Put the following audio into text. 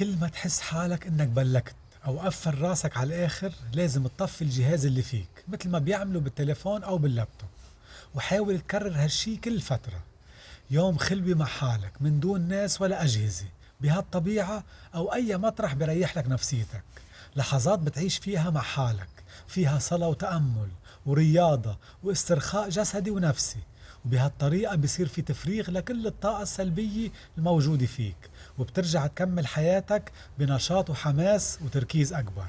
كل ما تحس حالك إنك بلكت أو قفل راسك على الآخر لازم تطفي الجهاز اللي فيك مثل ما بيعملوا بالتليفون أو باللابتوب. وحاول تكرر هالشي كل فترة. يوم خلوي مع حالك من دون ناس ولا أجهزة بهالطبيعة أو أي مطرح بريح لك نفسيتك. لحظات بتعيش فيها مع حالك فيها صلاة وتأمل ورياضة واسترخاء جسدي ونفسي. وبهالطريقة بصير في تفريغ لكل الطاقة السلبية الموجودة فيك. وبترجع تكمل حياتك بنشاط وحماس وتركيز أكبر.